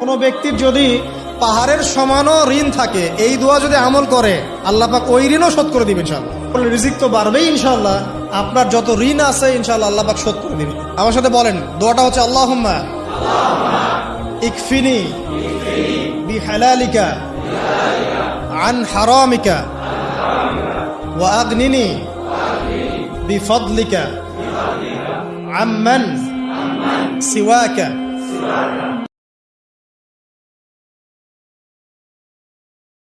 কোনো ব্যক্তির যদি পাহাড়ের সমানও ঋণ থাকে, এই দোয়া যদি আমল করে, আল্লাহ পাক ওই ঋণও শোধ করে দিবে ইনশাল্লাহ রিজিক তো বাড়বেই ইনশাল্লাহ আপনার যত ঋণ আছে ইনশাল্লাহ আল্লাহ পাক শোধ করে দিবে। আমার সাথে বলেন, দোয়াটা হচ্ছে আল্লাহ ইকফিনি বিহালালিকা হারামিকা حرامك وأغنني বিফদলিকা عمن سواك